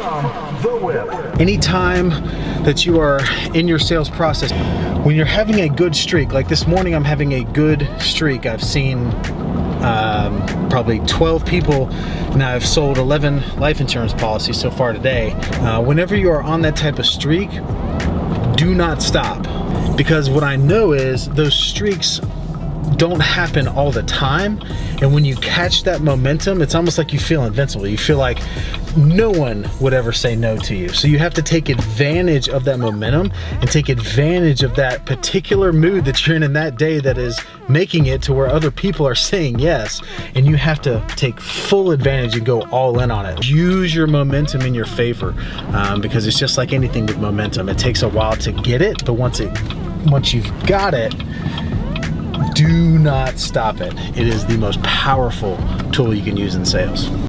from the whip. Anytime that you are in your sales process, when you're having a good streak, like this morning I'm having a good streak, I've seen um, probably 12 people now I've sold 11 life insurance policies so far today. Uh, whenever you are on that type of streak, do not stop. Because what I know is those streaks don't happen all the time. And when you catch that momentum, it's almost like you feel invincible. You feel like no one would ever say no to you. So you have to take advantage of that momentum and take advantage of that particular mood that you're in in that day that is making it to where other people are saying yes. And you have to take full advantage and go all in on it. Use your momentum in your favor um, because it's just like anything with momentum. It takes a while to get it, but once it once you've got it, do not stop it. It is the most powerful tool you can use in sales.